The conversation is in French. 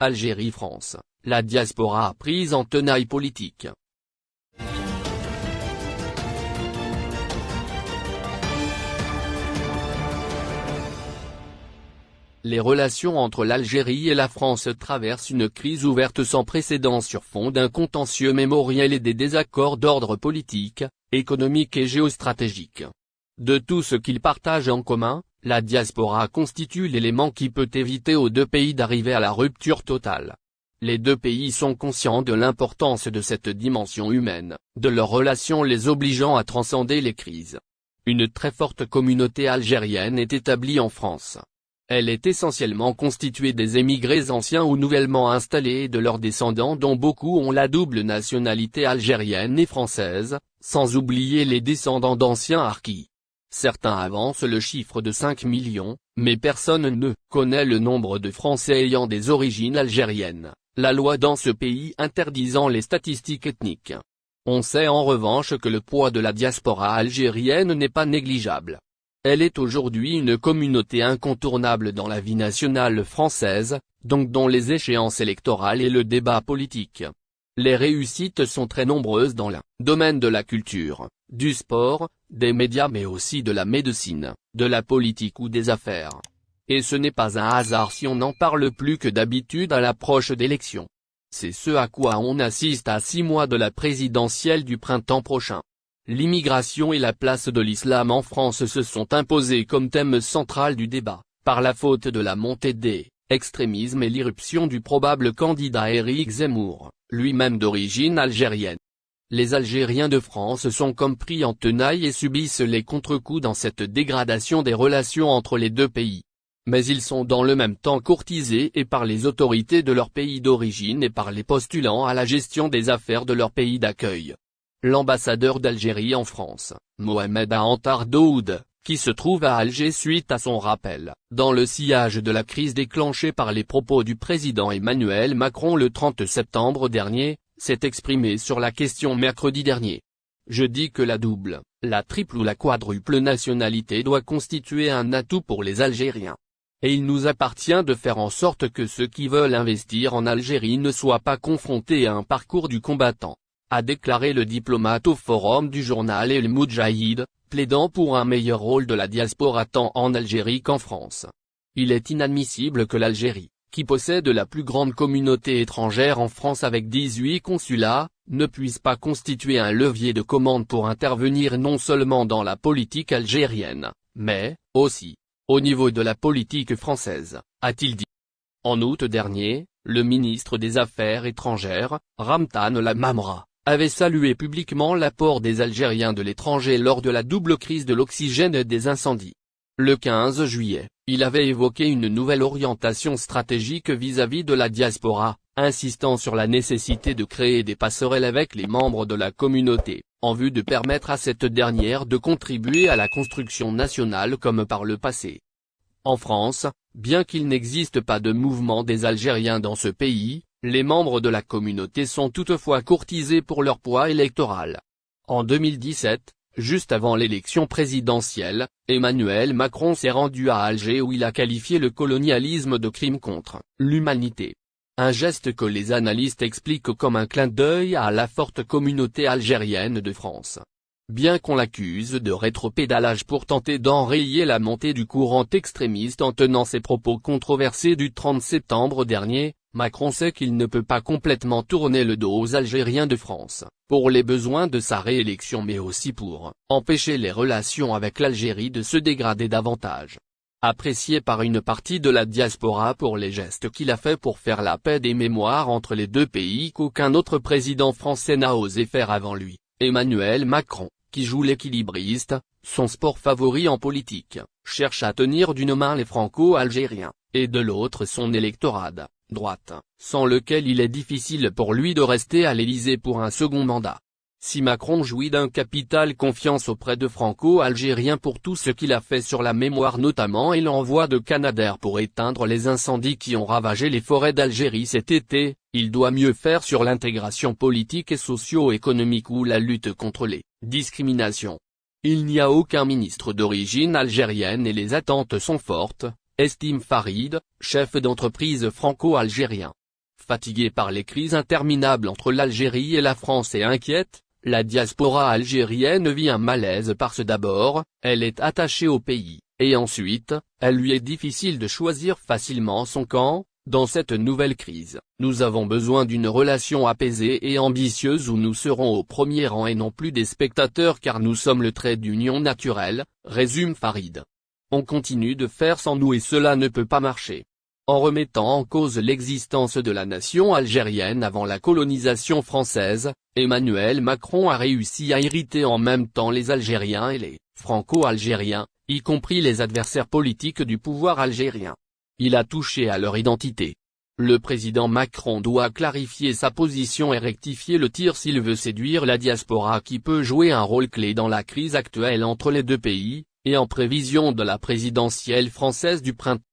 Algérie-France, la diaspora prise en tenaille politique. Les relations entre l'Algérie et la France traversent une crise ouverte sans précédent sur fond d'un contentieux mémoriel et des désaccords d'ordre politique, économique et géostratégique. De tout ce qu'ils partagent en commun, la diaspora constitue l'élément qui peut éviter aux deux pays d'arriver à la rupture totale. Les deux pays sont conscients de l'importance de cette dimension humaine, de leurs relations les obligeant à transcender les crises. Une très forte communauté algérienne est établie en France. Elle est essentiellement constituée des émigrés anciens ou nouvellement installés et de leurs descendants dont beaucoup ont la double nationalité algérienne et française, sans oublier les descendants d'anciens harkis. Certains avancent le chiffre de 5 millions, mais personne ne connaît le nombre de Français ayant des origines algériennes, la loi dans ce pays interdisant les statistiques ethniques. On sait en revanche que le poids de la diaspora algérienne n'est pas négligeable. Elle est aujourd'hui une communauté incontournable dans la vie nationale française, donc dans les échéances électorales et le débat politique. Les réussites sont très nombreuses dans le domaine de la culture, du sport, des médias mais aussi de la médecine, de la politique ou des affaires. Et ce n'est pas un hasard si on n'en parle plus que d'habitude à l'approche d'élections. C'est ce à quoi on assiste à six mois de la présidentielle du printemps prochain. L'immigration et la place de l'islam en France se sont imposés comme thème central du débat, par la faute de la montée des extrémismes et l'irruption du probable candidat Éric Zemmour, lui-même d'origine algérienne. Les Algériens de France sont comme pris en tenaille et subissent les contre-coups dans cette dégradation des relations entre les deux pays. Mais ils sont dans le même temps courtisés et par les autorités de leur pays d'origine et par les postulants à la gestion des affaires de leur pays d'accueil l'ambassadeur d'Algérie en France, Mohamed Antar Daoud, qui se trouve à Alger suite à son rappel, dans le sillage de la crise déclenchée par les propos du président Emmanuel Macron le 30 septembre dernier, s'est exprimé sur la question mercredi dernier. Je dis que la double, la triple ou la quadruple nationalité doit constituer un atout pour les Algériens. Et il nous appartient de faire en sorte que ceux qui veulent investir en Algérie ne soient pas confrontés à un parcours du combattant a déclaré le diplomate au forum du journal El Moudjahid, plaidant pour un meilleur rôle de la diaspora tant en Algérie qu'en France. Il est inadmissible que l'Algérie, qui possède la plus grande communauté étrangère en France avec 18 consulats, ne puisse pas constituer un levier de commande pour intervenir non seulement dans la politique algérienne, mais, aussi, au niveau de la politique française, a-t-il dit. En août dernier, le ministre des Affaires étrangères, Ramtan Lamamra, avait salué publiquement l'apport des Algériens de l'étranger lors de la double crise de l'oxygène et des incendies. Le 15 juillet, il avait évoqué une nouvelle orientation stratégique vis-à-vis de la diaspora, insistant sur la nécessité de créer des passerelles avec les membres de la communauté, en vue de permettre à cette dernière de contribuer à la construction nationale comme par le passé. En France, bien qu'il n'existe pas de mouvement des Algériens dans ce pays, les membres de la communauté sont toutefois courtisés pour leur poids électoral. En 2017, juste avant l'élection présidentielle, Emmanuel Macron s'est rendu à Alger où il a qualifié le colonialisme de crime contre l'humanité. Un geste que les analystes expliquent comme un clin d'œil à la forte communauté algérienne de France. Bien qu'on l'accuse de rétropédalage pour tenter d'enrayer la montée du courant extrémiste en tenant ses propos controversés du 30 septembre dernier, Macron sait qu'il ne peut pas complètement tourner le dos aux Algériens de France, pour les besoins de sa réélection mais aussi pour empêcher les relations avec l'Algérie de se dégrader davantage. Apprécié par une partie de la diaspora pour les gestes qu'il a fait pour faire la paix des mémoires entre les deux pays qu'aucun autre président français n'a osé faire avant lui, Emmanuel Macron, qui joue l'équilibriste, son sport favori en politique, cherche à tenir d'une main les franco-algériens, et de l'autre son électorat droite, sans lequel il est difficile pour lui de rester à l'Élysée pour un second mandat. Si Macron jouit d'un capital confiance auprès de franco-algériens pour tout ce qu'il a fait sur la mémoire notamment et l'envoi de Canadair pour éteindre les incendies qui ont ravagé les forêts d'Algérie cet été, il doit mieux faire sur l'intégration politique et socio-économique ou la lutte contre les discriminations. Il n'y a aucun ministre d'origine algérienne et les attentes sont fortes, estime Farid, chef d'entreprise franco-algérien. Fatiguée par les crises interminables entre l'Algérie et la France et inquiète, la diaspora algérienne vit un malaise parce d'abord, elle est attachée au pays, et ensuite, elle lui est difficile de choisir facilement son camp, dans cette nouvelle crise, nous avons besoin d'une relation apaisée et ambitieuse où nous serons au premier rang et non plus des spectateurs car nous sommes le trait d'union naturel, résume Farid. On continue de faire sans nous et cela ne peut pas marcher. En remettant en cause l'existence de la nation algérienne avant la colonisation française, Emmanuel Macron a réussi à irriter en même temps les Algériens et les Franco-Algériens, y compris les adversaires politiques du pouvoir algérien. Il a touché à leur identité. Le président Macron doit clarifier sa position et rectifier le tir s'il veut séduire la diaspora qui peut jouer un rôle clé dans la crise actuelle entre les deux pays, et en prévision de la présidentielle française du printemps.